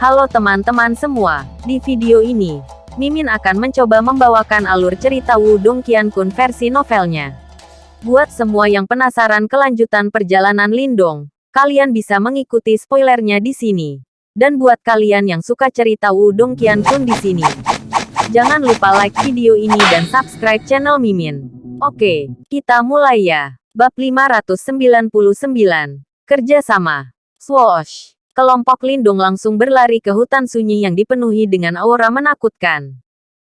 Halo teman-teman semua, di video ini, Mimin akan mencoba membawakan alur cerita Wudong Qiankun versi novelnya. Buat semua yang penasaran kelanjutan perjalanan Lindong, kalian bisa mengikuti spoilernya di sini. Dan buat kalian yang suka cerita Wudong Qiankun di sini, jangan lupa like video ini dan subscribe channel Mimin. Oke, kita mulai ya. Bab 599, Kerja Sama. Swoosh. Kelompok Lindung langsung berlari ke hutan sunyi yang dipenuhi dengan aura menakutkan.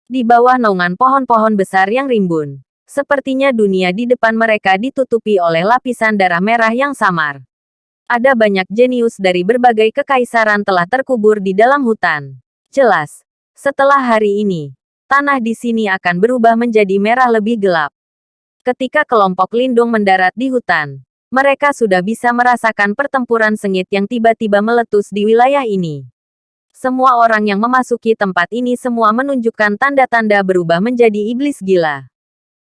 Di bawah naungan pohon-pohon besar yang rimbun, sepertinya dunia di depan mereka ditutupi oleh lapisan darah merah yang samar. Ada banyak jenius dari berbagai kekaisaran telah terkubur di dalam hutan. Jelas, setelah hari ini, tanah di sini akan berubah menjadi merah lebih gelap. Ketika kelompok Lindung mendarat di hutan, mereka sudah bisa merasakan pertempuran sengit yang tiba-tiba meletus di wilayah ini. Semua orang yang memasuki tempat ini semua menunjukkan tanda-tanda berubah menjadi iblis gila.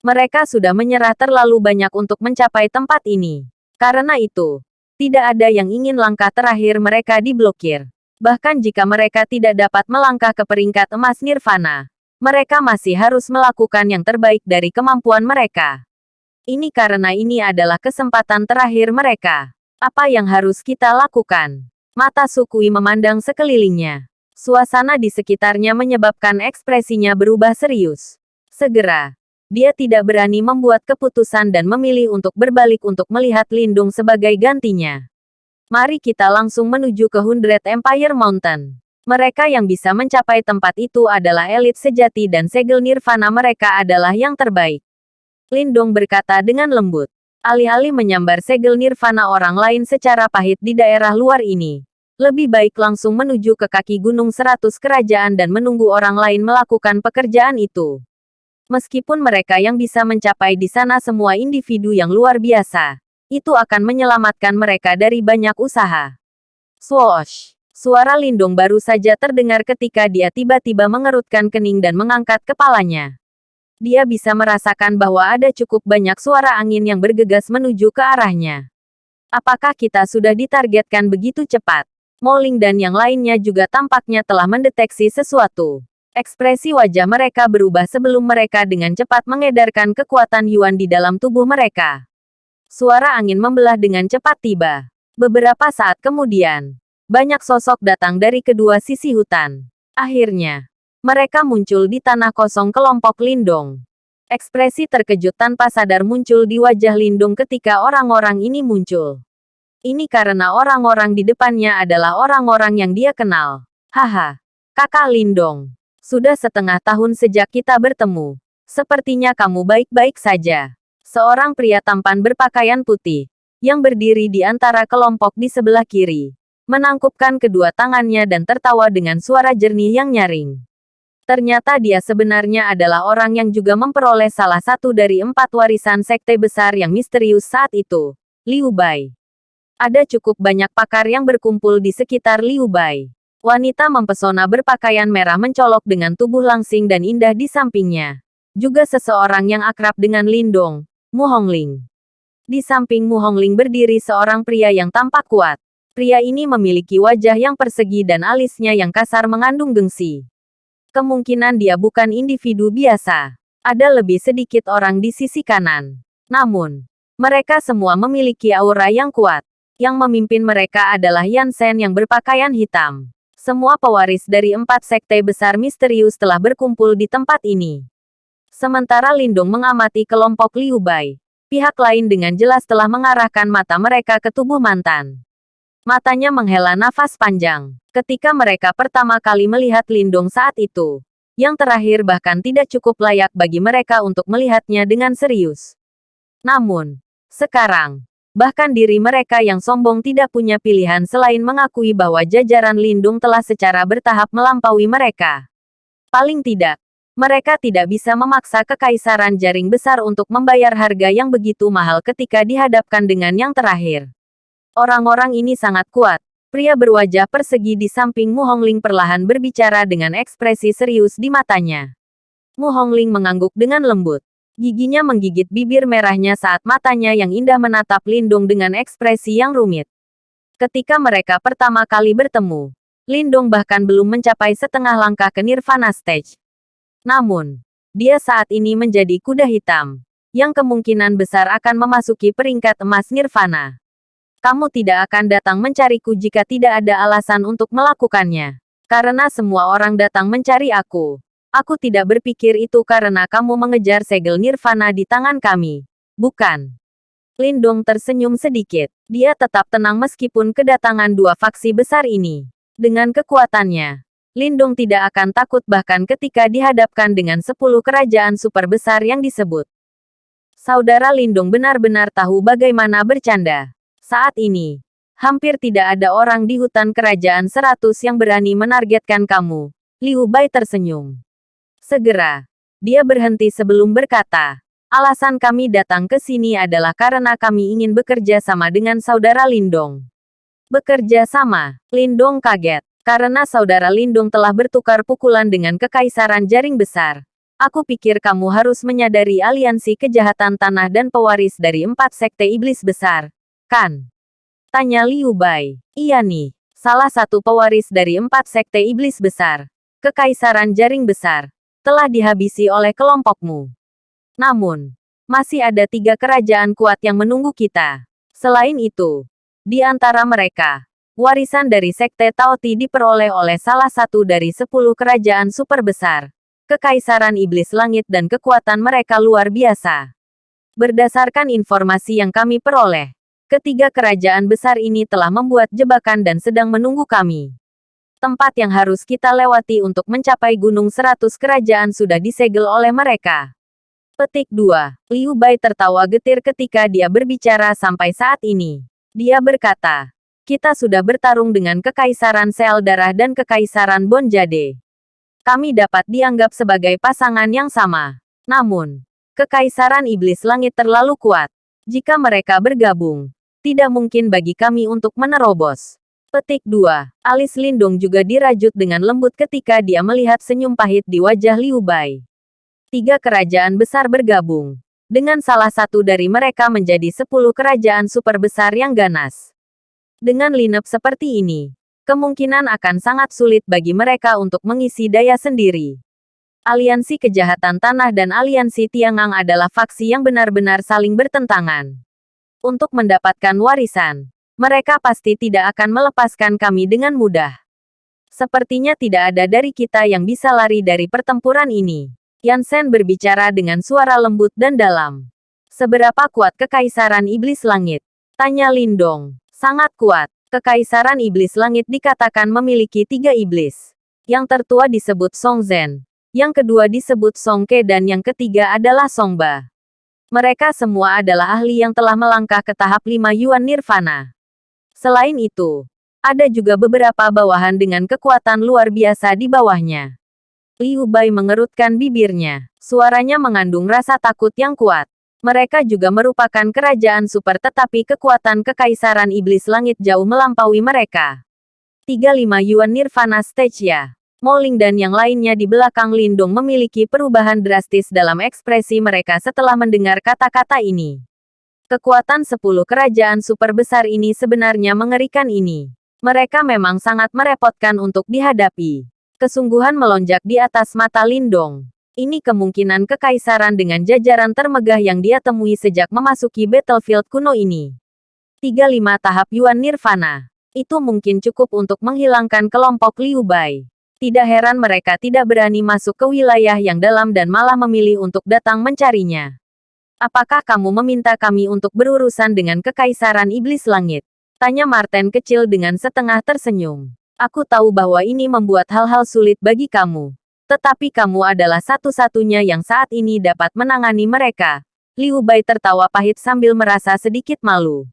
Mereka sudah menyerah terlalu banyak untuk mencapai tempat ini. Karena itu, tidak ada yang ingin langkah terakhir mereka diblokir. Bahkan jika mereka tidak dapat melangkah ke peringkat emas nirvana, mereka masih harus melakukan yang terbaik dari kemampuan mereka. Ini karena ini adalah kesempatan terakhir mereka. Apa yang harus kita lakukan? Mata Sukui memandang sekelilingnya. Suasana di sekitarnya menyebabkan ekspresinya berubah serius. Segera, dia tidak berani membuat keputusan dan memilih untuk berbalik untuk melihat Lindung sebagai gantinya. Mari kita langsung menuju ke Hundred Empire Mountain. Mereka yang bisa mencapai tempat itu adalah elit sejati dan segel nirvana mereka adalah yang terbaik. Lindong berkata dengan lembut. Alih-alih menyambar segel nirvana orang lain secara pahit di daerah luar ini. Lebih baik langsung menuju ke kaki gunung seratus kerajaan dan menunggu orang lain melakukan pekerjaan itu. Meskipun mereka yang bisa mencapai di sana semua individu yang luar biasa, itu akan menyelamatkan mereka dari banyak usaha. Swoosh! Suara Lindong baru saja terdengar ketika dia tiba-tiba mengerutkan kening dan mengangkat kepalanya dia bisa merasakan bahwa ada cukup banyak suara angin yang bergegas menuju ke arahnya. Apakah kita sudah ditargetkan begitu cepat? Moling dan yang lainnya juga tampaknya telah mendeteksi sesuatu. Ekspresi wajah mereka berubah sebelum mereka dengan cepat mengedarkan kekuatan Yuan di dalam tubuh mereka. Suara angin membelah dengan cepat tiba. Beberapa saat kemudian, banyak sosok datang dari kedua sisi hutan. Akhirnya, mereka muncul di tanah kosong kelompok Lindong. Ekspresi terkejut tanpa sadar muncul di wajah Lindung ketika orang-orang ini muncul. Ini karena orang-orang di depannya adalah orang-orang yang dia kenal. Haha, kakak Lindong. Sudah setengah tahun sejak kita bertemu. Sepertinya kamu baik-baik saja. Seorang pria tampan berpakaian putih, yang berdiri di antara kelompok di sebelah kiri, menangkupkan kedua tangannya dan tertawa dengan suara jernih yang nyaring. Ternyata dia sebenarnya adalah orang yang juga memperoleh salah satu dari empat warisan sekte besar yang misterius saat itu, Liu Bai. Ada cukup banyak pakar yang berkumpul di sekitar Liu Bai. Wanita mempesona berpakaian merah mencolok dengan tubuh langsing dan indah di sampingnya. Juga seseorang yang akrab dengan Lindong, Mu Hongling. Di samping Mu Hongling berdiri seorang pria yang tampak kuat. Pria ini memiliki wajah yang persegi dan alisnya yang kasar mengandung gengsi. Kemungkinan dia bukan individu biasa. Ada lebih sedikit orang di sisi kanan. Namun, mereka semua memiliki aura yang kuat. Yang memimpin mereka adalah Yansen yang berpakaian hitam. Semua pewaris dari empat sekte besar misterius telah berkumpul di tempat ini. Sementara Lindung mengamati kelompok Liu Bai. Pihak lain dengan jelas telah mengarahkan mata mereka ke tubuh mantan. Matanya menghela nafas panjang. Ketika mereka pertama kali melihat Lindung saat itu, yang terakhir bahkan tidak cukup layak bagi mereka untuk melihatnya dengan serius. Namun, sekarang, bahkan diri mereka yang sombong tidak punya pilihan selain mengakui bahwa jajaran Lindung telah secara bertahap melampaui mereka. Paling tidak, mereka tidak bisa memaksa kekaisaran jaring besar untuk membayar harga yang begitu mahal ketika dihadapkan dengan yang terakhir. Orang-orang ini sangat kuat. Pria berwajah persegi di samping Mu Hongling perlahan berbicara dengan ekspresi serius di matanya. Mu Hongling mengangguk dengan lembut. Giginya menggigit bibir merahnya saat matanya yang indah menatap Lindung dengan ekspresi yang rumit. Ketika mereka pertama kali bertemu, Lindong bahkan belum mencapai setengah langkah ke Nirvana Stage. Namun, dia saat ini menjadi kuda hitam, yang kemungkinan besar akan memasuki peringkat emas Nirvana. Kamu tidak akan datang mencariku jika tidak ada alasan untuk melakukannya. Karena semua orang datang mencari aku. Aku tidak berpikir itu karena kamu mengejar segel Nirvana di tangan kami. Bukan. Lindong tersenyum sedikit. Dia tetap tenang meskipun kedatangan dua faksi besar ini. Dengan kekuatannya, Lindong tidak akan takut bahkan ketika dihadapkan dengan sepuluh kerajaan super besar yang disebut. Saudara Lindong benar-benar tahu bagaimana bercanda. Saat ini, Hampir tidak ada orang di hutan kerajaan seratus yang berani menargetkan kamu. Liu Bai tersenyum. Segera, dia berhenti sebelum berkata, alasan kami datang ke sini adalah karena kami ingin bekerja sama dengan saudara Lindong. Bekerja sama, Lindong kaget, karena saudara Lindong telah bertukar pukulan dengan kekaisaran jaring besar. Aku pikir kamu harus menyadari aliansi kejahatan tanah dan pewaris dari empat sekte iblis besar, kan? Tanya Liu Bai. Iya nih, salah satu pewaris dari empat sekte iblis besar. Kekaisaran jaring besar. Telah dihabisi oleh kelompokmu. Namun, masih ada tiga kerajaan kuat yang menunggu kita. Selain itu, di antara mereka, warisan dari Sekte Taoti diperoleh oleh salah satu dari sepuluh kerajaan super besar. Kekaisaran Iblis Langit dan kekuatan mereka luar biasa. Berdasarkan informasi yang kami peroleh, Ketiga kerajaan besar ini telah membuat jebakan dan sedang menunggu kami. Tempat yang harus kita lewati untuk mencapai Gunung Seratus Kerajaan sudah disegel oleh mereka. Petik 2. Liu Bai tertawa getir ketika dia berbicara sampai saat ini. Dia berkata, kita sudah bertarung dengan Kekaisaran Sel Darah dan Kekaisaran Bonjade. Kami dapat dianggap sebagai pasangan yang sama. Namun, Kekaisaran Iblis Langit terlalu kuat. Jika mereka bergabung, tidak mungkin bagi kami untuk menerobos. Petik 2. Alis Lindung juga dirajut dengan lembut ketika dia melihat senyum pahit di wajah Liu Bai. Tiga kerajaan besar bergabung. Dengan salah satu dari mereka menjadi sepuluh kerajaan super besar yang ganas. Dengan lineup seperti ini, kemungkinan akan sangat sulit bagi mereka untuk mengisi daya sendiri. Aliansi Kejahatan Tanah dan Aliansi Tiangang adalah faksi yang benar-benar saling bertentangan untuk mendapatkan warisan. Mereka pasti tidak akan melepaskan kami dengan mudah. Sepertinya tidak ada dari kita yang bisa lari dari pertempuran ini. Yansen berbicara dengan suara lembut dan dalam. Seberapa kuat Kekaisaran Iblis Langit? Tanya Lindong. Sangat kuat. Kekaisaran Iblis Langit dikatakan memiliki tiga iblis. Yang tertua disebut Song Zhen. Yang kedua disebut Song Ke dan yang ketiga adalah Song Ba. Mereka semua adalah ahli yang telah melangkah ke tahap lima Yuan Nirvana. Selain itu, ada juga beberapa bawahan dengan kekuatan luar biasa di bawahnya. Liu Bai mengerutkan bibirnya. Suaranya mengandung rasa takut yang kuat. Mereka juga merupakan kerajaan super tetapi kekuatan kekaisaran iblis langit jauh melampaui mereka. 35 Yuan Nirvana Stage ya. Moling dan yang lainnya di belakang Lindung memiliki perubahan drastis dalam ekspresi mereka setelah mendengar kata-kata ini. Kekuatan sepuluh kerajaan super besar ini sebenarnya mengerikan ini. Mereka memang sangat merepotkan untuk dihadapi. Kesungguhan melonjak di atas mata Lindong. Ini kemungkinan kekaisaran dengan jajaran termegah yang dia temui sejak memasuki battlefield kuno ini. 35 tahap Yuan Nirvana. Itu mungkin cukup untuk menghilangkan kelompok Liu Bai. Tidak heran mereka tidak berani masuk ke wilayah yang dalam dan malah memilih untuk datang mencarinya. Apakah kamu meminta kami untuk berurusan dengan Kekaisaran Iblis Langit? Tanya Martin kecil dengan setengah tersenyum. Aku tahu bahwa ini membuat hal-hal sulit bagi kamu. Tetapi kamu adalah satu-satunya yang saat ini dapat menangani mereka. Liu Bai tertawa pahit sambil merasa sedikit malu.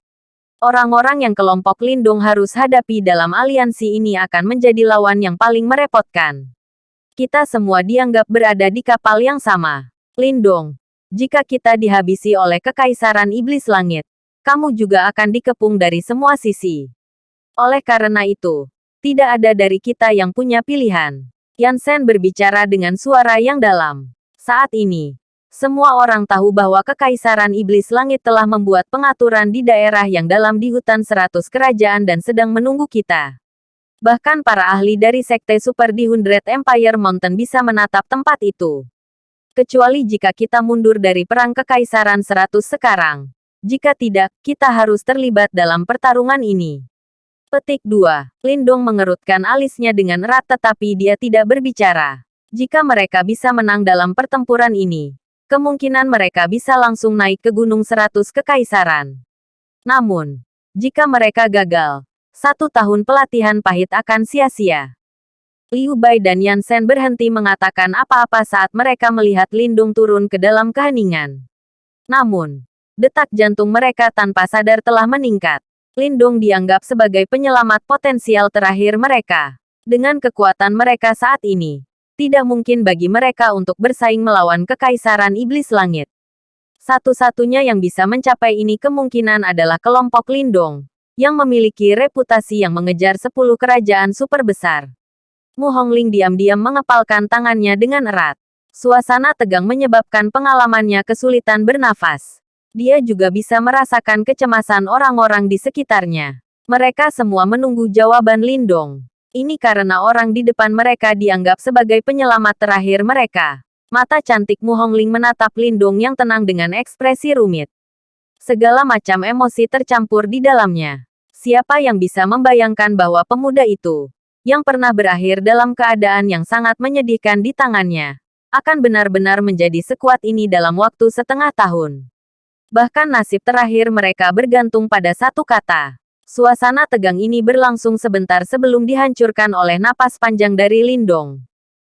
Orang-orang yang kelompok Lindung harus hadapi dalam aliansi ini akan menjadi lawan yang paling merepotkan. Kita semua dianggap berada di kapal yang sama. Lindung, jika kita dihabisi oleh Kekaisaran Iblis Langit, kamu juga akan dikepung dari semua sisi. Oleh karena itu, tidak ada dari kita yang punya pilihan. Yansen berbicara dengan suara yang dalam. Saat ini, semua orang tahu bahwa Kekaisaran Iblis Langit telah membuat pengaturan di daerah yang dalam di hutan seratus kerajaan dan sedang menunggu kita. Bahkan para ahli dari Sekte Super di Hundred Empire Mountain bisa menatap tempat itu. Kecuali jika kita mundur dari Perang Kekaisaran 100 sekarang. Jika tidak, kita harus terlibat dalam pertarungan ini. Petik 2. Lindong mengerutkan alisnya dengan erat tetapi dia tidak berbicara. Jika mereka bisa menang dalam pertempuran ini, kemungkinan mereka bisa langsung naik ke Gunung Seratus Kekaisaran. Namun, jika mereka gagal, satu tahun pelatihan pahit akan sia-sia. Liu Bai dan Yan Shen berhenti mengatakan apa-apa saat mereka melihat Lindung turun ke dalam keheningan. Namun, detak jantung mereka tanpa sadar telah meningkat. Lindung dianggap sebagai penyelamat potensial terakhir mereka. Dengan kekuatan mereka saat ini, tidak mungkin bagi mereka untuk bersaing melawan Kekaisaran Iblis Langit. Satu-satunya yang bisa mencapai ini kemungkinan adalah kelompok Lindong, yang memiliki reputasi yang mengejar sepuluh kerajaan super besar. Mu Hongling diam-diam mengepalkan tangannya dengan erat. Suasana tegang menyebabkan pengalamannya kesulitan bernafas dia juga bisa merasakan kecemasan orang-orang di sekitarnya. Mereka semua menunggu jawaban Lindong. Ini karena orang di depan mereka dianggap sebagai penyelamat terakhir mereka. Mata cantik Mu Hongling menatap Lindong yang tenang dengan ekspresi rumit. Segala macam emosi tercampur di dalamnya. Siapa yang bisa membayangkan bahwa pemuda itu, yang pernah berakhir dalam keadaan yang sangat menyedihkan di tangannya, akan benar-benar menjadi sekuat ini dalam waktu setengah tahun. Bahkan nasib terakhir mereka bergantung pada satu kata. Suasana tegang ini berlangsung sebentar sebelum dihancurkan oleh napas panjang dari Lindong.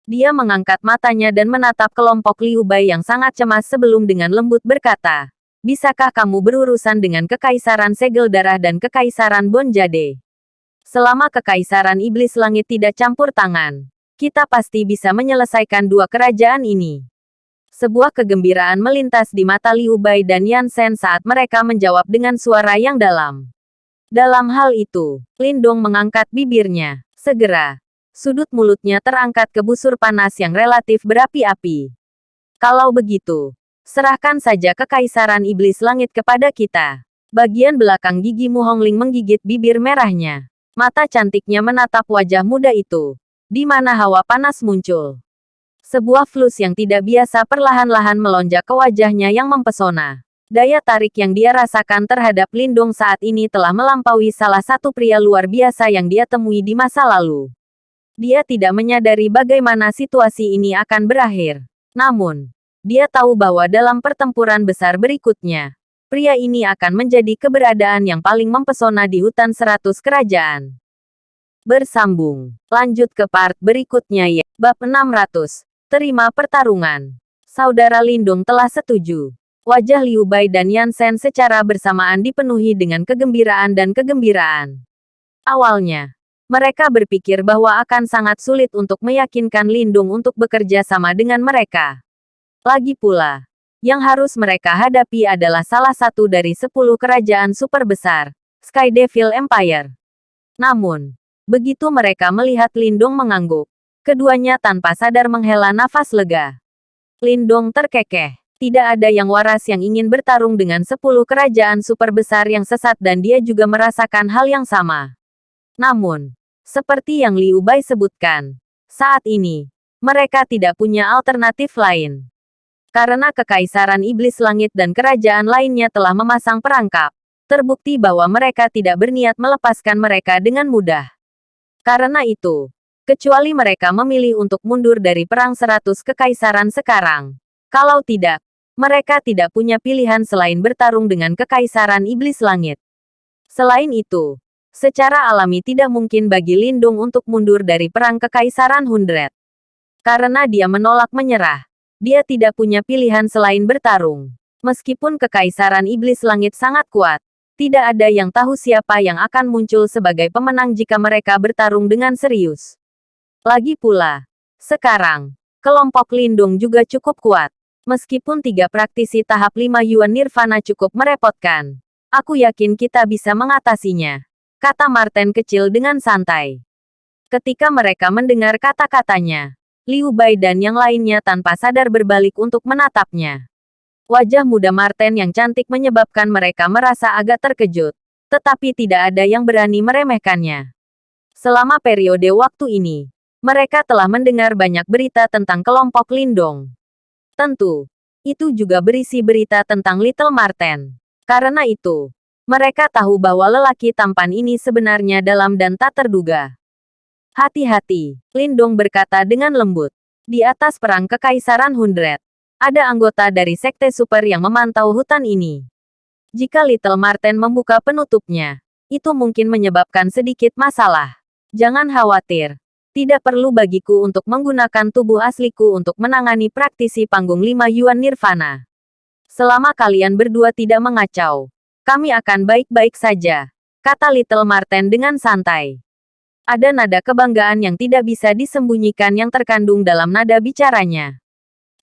Dia mengangkat matanya dan menatap kelompok Liu Bai yang sangat cemas sebelum dengan lembut berkata, Bisakah kamu berurusan dengan Kekaisaran Segel Darah dan Kekaisaran Bonjade? Selama Kekaisaran Iblis Langit tidak campur tangan, kita pasti bisa menyelesaikan dua kerajaan ini. Sebuah kegembiraan melintas di mata Liu Bai dan Yan Shen saat mereka menjawab dengan suara yang dalam. Dalam hal itu, Lindong mengangkat bibirnya. Segera, sudut mulutnya terangkat ke busur panas yang relatif berapi-api. Kalau begitu, serahkan saja kekaisaran iblis langit kepada kita. Bagian belakang gigi Mu Hongling menggigit bibir merahnya. Mata cantiknya menatap wajah muda itu, di mana hawa panas muncul. Sebuah flus yang tidak biasa perlahan-lahan melonjak ke wajahnya yang mempesona. Daya tarik yang dia rasakan terhadap Lindung saat ini telah melampaui salah satu pria luar biasa yang dia temui di masa lalu. Dia tidak menyadari bagaimana situasi ini akan berakhir. Namun, dia tahu bahwa dalam pertempuran besar berikutnya, pria ini akan menjadi keberadaan yang paling mempesona di hutan seratus kerajaan. Bersambung. Lanjut ke part berikutnya ya. Bab 600. Terima pertarungan. Saudara Lindung telah setuju. Wajah Liu Bai dan Yan Shen secara bersamaan dipenuhi dengan kegembiraan dan kegembiraan. Awalnya, mereka berpikir bahwa akan sangat sulit untuk meyakinkan Lindung untuk bekerja sama dengan mereka. Lagi pula, yang harus mereka hadapi adalah salah satu dari sepuluh kerajaan super besar, Sky Devil Empire. Namun, begitu mereka melihat Lindung mengangguk, Keduanya tanpa sadar menghela nafas lega. Lindong terkekeh. Tidak ada yang waras yang ingin bertarung dengan sepuluh kerajaan super besar yang sesat dan dia juga merasakan hal yang sama. Namun, seperti yang Liu Bai sebutkan, saat ini, mereka tidak punya alternatif lain. Karena kekaisaran iblis langit dan kerajaan lainnya telah memasang perangkap, terbukti bahwa mereka tidak berniat melepaskan mereka dengan mudah. Karena itu, Kecuali mereka memilih untuk mundur dari Perang Seratus Kekaisaran sekarang. Kalau tidak, mereka tidak punya pilihan selain bertarung dengan Kekaisaran Iblis Langit. Selain itu, secara alami tidak mungkin bagi Lindung untuk mundur dari Perang Kekaisaran Hundred. Karena dia menolak menyerah, dia tidak punya pilihan selain bertarung. Meskipun Kekaisaran Iblis Langit sangat kuat, tidak ada yang tahu siapa yang akan muncul sebagai pemenang jika mereka bertarung dengan serius. Lagi pula, sekarang, kelompok Lindung juga cukup kuat. Meskipun tiga praktisi tahap 5 Yuan Nirvana cukup merepotkan, aku yakin kita bisa mengatasinya. Kata Martin kecil dengan santai. Ketika mereka mendengar kata-katanya, Liu Bai dan yang lainnya tanpa sadar berbalik untuk menatapnya. Wajah muda Martin yang cantik menyebabkan mereka merasa agak terkejut, tetapi tidak ada yang berani meremehkannya. Selama periode waktu ini, mereka telah mendengar banyak berita tentang kelompok Lindong. Tentu, itu juga berisi berita tentang Little Marten. Karena itu, mereka tahu bahwa lelaki tampan ini sebenarnya dalam dan tak terduga. Hati-hati, Lindong berkata dengan lembut. Di atas perang Kekaisaran Hundred, ada anggota dari Sekte Super yang memantau hutan ini. Jika Little Marten membuka penutupnya, itu mungkin menyebabkan sedikit masalah. Jangan khawatir. Tidak perlu bagiku untuk menggunakan tubuh asliku untuk menangani praktisi panggung lima Yuan Nirvana. Selama kalian berdua tidak mengacau, kami akan baik-baik saja, kata Little Marten dengan santai. Ada nada kebanggaan yang tidak bisa disembunyikan yang terkandung dalam nada bicaranya.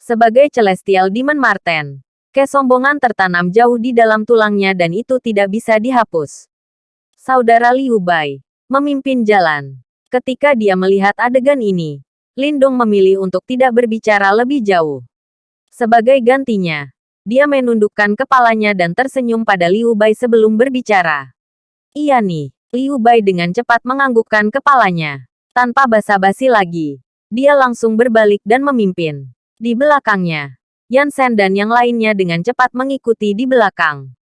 Sebagai Celestial Demon Marten, kesombongan tertanam jauh di dalam tulangnya dan itu tidak bisa dihapus. Saudara Liu Bai, memimpin jalan. Ketika dia melihat adegan ini, Lindong memilih untuk tidak berbicara lebih jauh. Sebagai gantinya, dia menundukkan kepalanya dan tersenyum pada Liu Bai sebelum berbicara. Iya nih, Liu Bai dengan cepat menganggukkan kepalanya. Tanpa basa-basi lagi, dia langsung berbalik dan memimpin. Di belakangnya, Yan Sen dan yang lainnya dengan cepat mengikuti di belakang.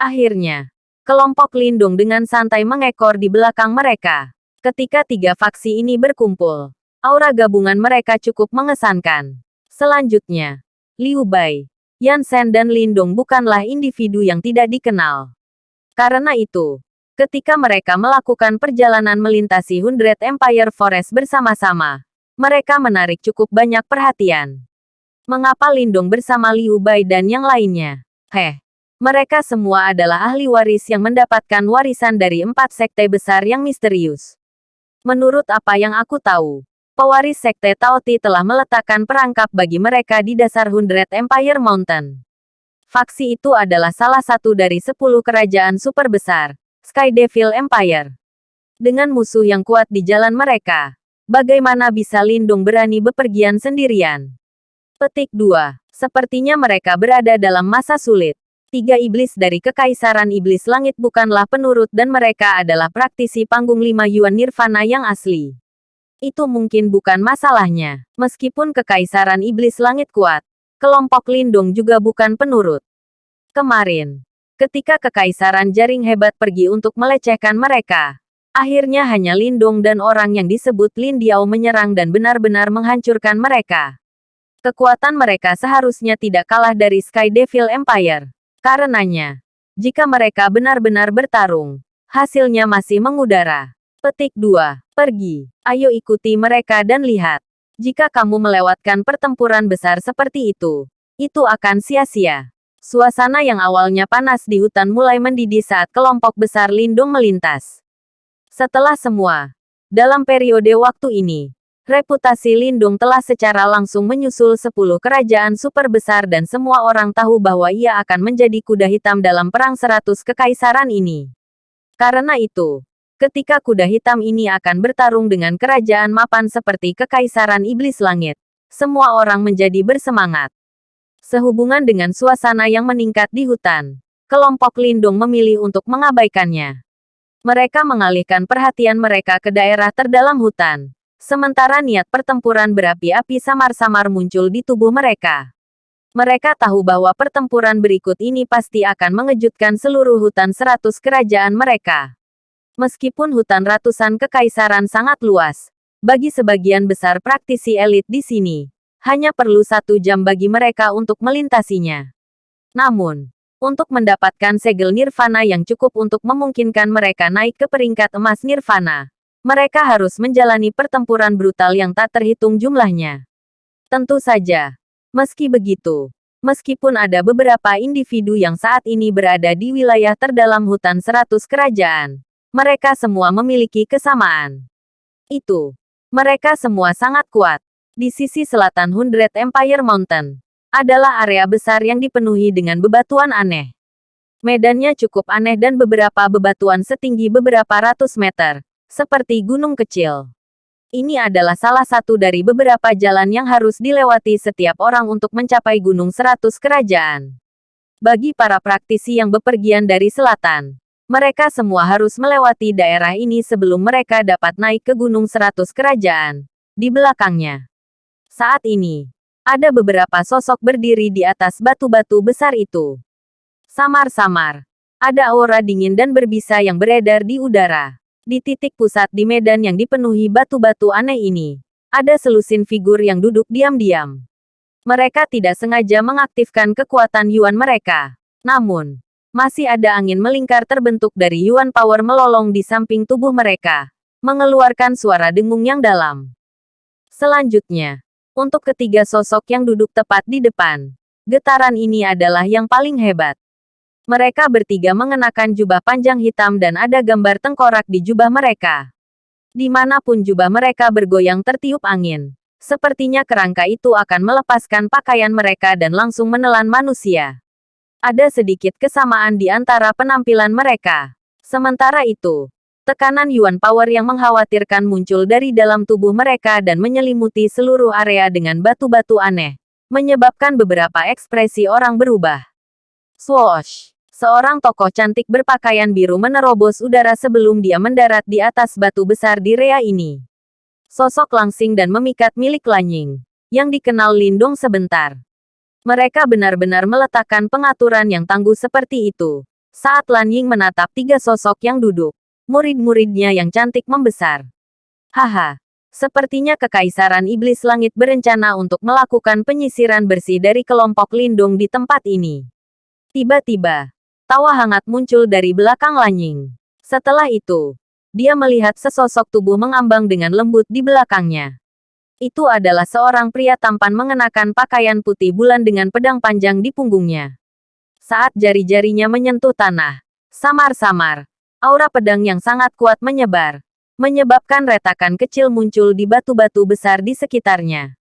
Akhirnya, kelompok Lindung dengan santai mengekor di belakang mereka. Ketika tiga faksi ini berkumpul, aura gabungan mereka cukup mengesankan. Selanjutnya, Liu Bai, Yan Sen dan Lindung bukanlah individu yang tidak dikenal. Karena itu, Ketika mereka melakukan perjalanan melintasi Hundred Empire Forest bersama-sama, mereka menarik cukup banyak perhatian. Mengapa Lindung bersama Liu Bai dan yang lainnya? Heh, mereka semua adalah ahli waris yang mendapatkan warisan dari empat sekte besar yang misterius. Menurut apa yang aku tahu, pewaris sekte Taoti telah meletakkan perangkap bagi mereka di dasar Hundred Empire Mountain. Faksi itu adalah salah satu dari sepuluh kerajaan super besar, Sky Devil Empire. Dengan musuh yang kuat di jalan mereka, bagaimana bisa Lindung berani bepergian sendirian? Petik 2. Sepertinya mereka berada dalam masa sulit. Tiga iblis dari Kekaisaran Iblis Langit bukanlah penurut dan mereka adalah praktisi panggung lima Yuan Nirvana yang asli. Itu mungkin bukan masalahnya. Meskipun Kekaisaran Iblis Langit kuat, kelompok Lindung juga bukan penurut. Kemarin, Ketika kekaisaran jaring hebat pergi untuk melecehkan mereka, akhirnya hanya Lindung dan orang yang disebut Lin Diao menyerang dan benar-benar menghancurkan mereka. Kekuatan mereka seharusnya tidak kalah dari Sky Devil Empire. Karenanya, jika mereka benar-benar bertarung, hasilnya masih mengudara. Petik 2. Pergi. Ayo ikuti mereka dan lihat. Jika kamu melewatkan pertempuran besar seperti itu, itu akan sia-sia. Suasana yang awalnya panas di hutan mulai mendidih saat kelompok besar lindung melintas. Setelah semua, dalam periode waktu ini, reputasi Lindung telah secara langsung menyusul 10 kerajaan super besar dan semua orang tahu bahwa ia akan menjadi kuda hitam dalam perang seratus kekaisaran ini. Karena itu, ketika kuda hitam ini akan bertarung dengan kerajaan mapan seperti kekaisaran iblis langit, semua orang menjadi bersemangat. Sehubungan dengan suasana yang meningkat di hutan, kelompok Lindung memilih untuk mengabaikannya. Mereka mengalihkan perhatian mereka ke daerah terdalam hutan. Sementara niat pertempuran berapi-api samar-samar muncul di tubuh mereka. Mereka tahu bahwa pertempuran berikut ini pasti akan mengejutkan seluruh hutan seratus kerajaan mereka. Meskipun hutan ratusan kekaisaran sangat luas, bagi sebagian besar praktisi elit di sini, hanya perlu satu jam bagi mereka untuk melintasinya. Namun, untuk mendapatkan segel nirvana yang cukup untuk memungkinkan mereka naik ke peringkat emas nirvana, mereka harus menjalani pertempuran brutal yang tak terhitung jumlahnya. Tentu saja, meski begitu, meskipun ada beberapa individu yang saat ini berada di wilayah terdalam hutan seratus kerajaan, mereka semua memiliki kesamaan. Itu, mereka semua sangat kuat. Di sisi selatan Hundred Empire Mountain, adalah area besar yang dipenuhi dengan bebatuan aneh. Medannya cukup aneh dan beberapa bebatuan setinggi beberapa ratus meter, seperti gunung kecil. Ini adalah salah satu dari beberapa jalan yang harus dilewati setiap orang untuk mencapai Gunung Seratus Kerajaan. Bagi para praktisi yang bepergian dari selatan, Mereka semua harus melewati daerah ini sebelum mereka dapat naik ke Gunung Seratus Kerajaan. Di belakangnya. Saat ini, ada beberapa sosok berdiri di atas batu-batu besar itu. Samar-samar. Ada aura dingin dan berbisa yang beredar di udara. Di titik pusat di medan yang dipenuhi batu-batu aneh ini, ada selusin figur yang duduk diam-diam. Mereka tidak sengaja mengaktifkan kekuatan Yuan mereka. Namun, masih ada angin melingkar terbentuk dari Yuan Power melolong di samping tubuh mereka, mengeluarkan suara dengung yang dalam. Selanjutnya, untuk ketiga sosok yang duduk tepat di depan, getaran ini adalah yang paling hebat. Mereka bertiga mengenakan jubah panjang hitam dan ada gambar tengkorak di jubah mereka. Di mana pun jubah mereka bergoyang tertiup angin. Sepertinya kerangka itu akan melepaskan pakaian mereka dan langsung menelan manusia. Ada sedikit kesamaan di antara penampilan mereka. Sementara itu, tekanan Yuan Power yang mengkhawatirkan muncul dari dalam tubuh mereka dan menyelimuti seluruh area dengan batu-batu aneh, menyebabkan beberapa ekspresi orang berubah. Swoosh! Seorang tokoh cantik berpakaian biru menerobos udara sebelum dia mendarat di atas batu besar di rea ini. Sosok langsing dan memikat milik Lanying, yang dikenal Lindong sebentar. Mereka benar-benar meletakkan pengaturan yang tangguh seperti itu. Saat Lan Ying menatap tiga sosok yang duduk, murid-muridnya yang cantik membesar. Haha, sepertinya Kekaisaran Iblis Langit berencana untuk melakukan penyisiran bersih dari kelompok lindung di tempat ini. Tiba-tiba, tawa hangat muncul dari belakang Lan Ying. Setelah itu, dia melihat sesosok tubuh mengambang dengan lembut di belakangnya. Itu adalah seorang pria tampan mengenakan pakaian putih bulan dengan pedang panjang di punggungnya. Saat jari-jarinya menyentuh tanah, samar-samar, aura pedang yang sangat kuat menyebar, menyebabkan retakan kecil muncul di batu-batu besar di sekitarnya.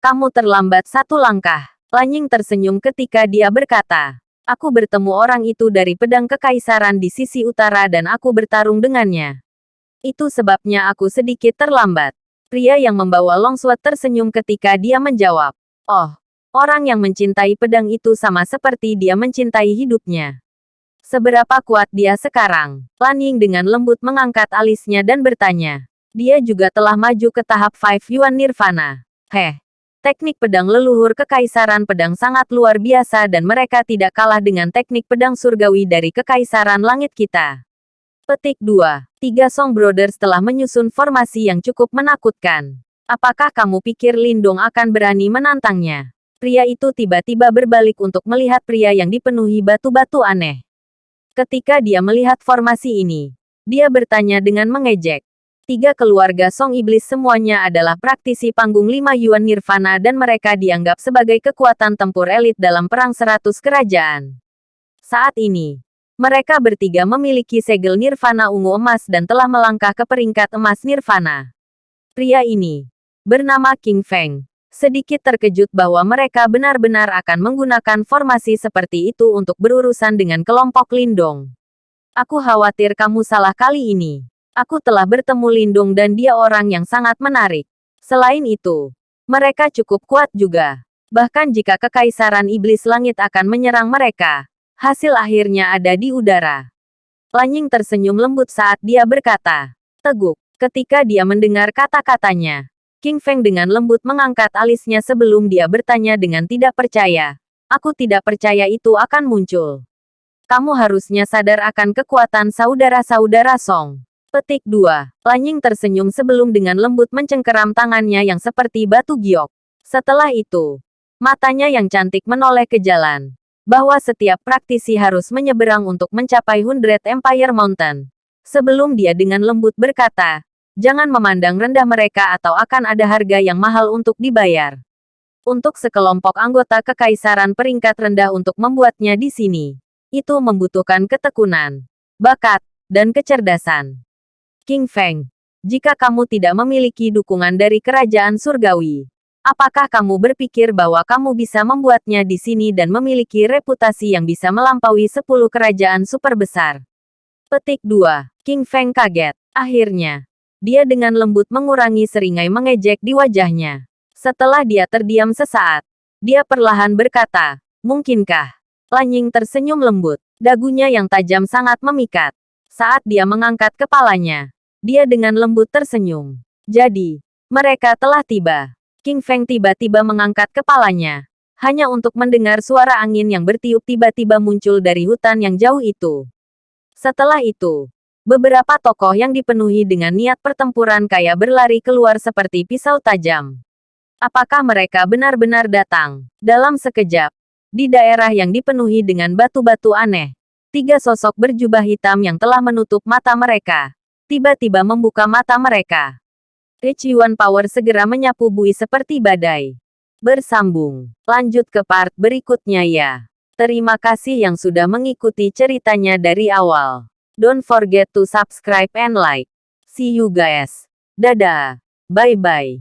Kamu terlambat satu langkah. Lanying tersenyum ketika dia berkata, Aku bertemu orang itu dari pedang kekaisaran di sisi utara dan aku bertarung dengannya. Itu sebabnya aku sedikit terlambat. Pria yang membawa longsword tersenyum ketika dia menjawab. Oh, orang yang mencintai pedang itu sama seperti dia mencintai hidupnya. Seberapa kuat dia sekarang? Lan Ying dengan lembut mengangkat alisnya dan bertanya. Dia juga telah maju ke tahap Five Yuan Nirvana. Heh, teknik pedang leluhur kekaisaran pedang sangat luar biasa dan mereka tidak kalah dengan teknik pedang surgawi dari kekaisaran langit kita. Petik 2. Tiga Song Brothers telah menyusun formasi yang cukup menakutkan. Apakah kamu pikir Lindong akan berani menantangnya? Pria itu tiba-tiba berbalik untuk melihat pria yang dipenuhi batu-batu aneh. Ketika dia melihat formasi ini, dia bertanya dengan mengejek. Tiga keluarga Song Iblis semuanya adalah praktisi panggung lima Yuan Nirvana dan mereka dianggap sebagai kekuatan tempur elit dalam perang seratus kerajaan. Saat ini, mereka bertiga memiliki segel nirvana ungu emas dan telah melangkah ke peringkat emas nirvana. Pria ini, bernama King Feng, sedikit terkejut bahwa mereka benar-benar akan menggunakan formasi seperti itu untuk berurusan dengan kelompok Lindong. Aku khawatir kamu salah kali ini. Aku telah bertemu Lindung dan dia orang yang sangat menarik. Selain itu, mereka cukup kuat juga. Bahkan jika Kekaisaran Iblis Langit akan menyerang mereka, Hasil akhirnya ada di udara. Lanying tersenyum lembut saat dia berkata, teguk, ketika dia mendengar kata-katanya. King Feng dengan lembut mengangkat alisnya sebelum dia bertanya dengan tidak percaya. Aku tidak percaya itu akan muncul. Kamu harusnya sadar akan kekuatan saudara-saudara Song. Petik 2. Lanying tersenyum sebelum dengan lembut mencengkeram tangannya yang seperti batu giok. Setelah itu, matanya yang cantik menoleh ke jalan bahwa setiap praktisi harus menyeberang untuk mencapai Hundred Empire Mountain. Sebelum dia dengan lembut berkata, jangan memandang rendah mereka atau akan ada harga yang mahal untuk dibayar. Untuk sekelompok anggota kekaisaran peringkat rendah untuk membuatnya di sini, itu membutuhkan ketekunan, bakat, dan kecerdasan. King Feng, jika kamu tidak memiliki dukungan dari kerajaan surgawi, Apakah kamu berpikir bahwa kamu bisa membuatnya di sini dan memiliki reputasi yang bisa melampaui 10 kerajaan super besar? Petik 2. King Feng kaget. Akhirnya, dia dengan lembut mengurangi seringai mengejek di wajahnya. Setelah dia terdiam sesaat, dia perlahan berkata, Mungkinkah? Lanying tersenyum lembut. Dagunya yang tajam sangat memikat. Saat dia mengangkat kepalanya, dia dengan lembut tersenyum. Jadi, mereka telah tiba. King Feng tiba-tiba mengangkat kepalanya. Hanya untuk mendengar suara angin yang bertiup tiba-tiba muncul dari hutan yang jauh itu. Setelah itu, beberapa tokoh yang dipenuhi dengan niat pertempuran kaya berlari keluar seperti pisau tajam. Apakah mereka benar-benar datang? Dalam sekejap, di daerah yang dipenuhi dengan batu-batu aneh, tiga sosok berjubah hitam yang telah menutup mata mereka, tiba-tiba membuka mata mereka. Rich Yuan Power segera menyapu bui seperti badai. Bersambung. Lanjut ke part berikutnya ya. Terima kasih yang sudah mengikuti ceritanya dari awal. Don't forget to subscribe and like. See you guys. Dadah. Bye-bye.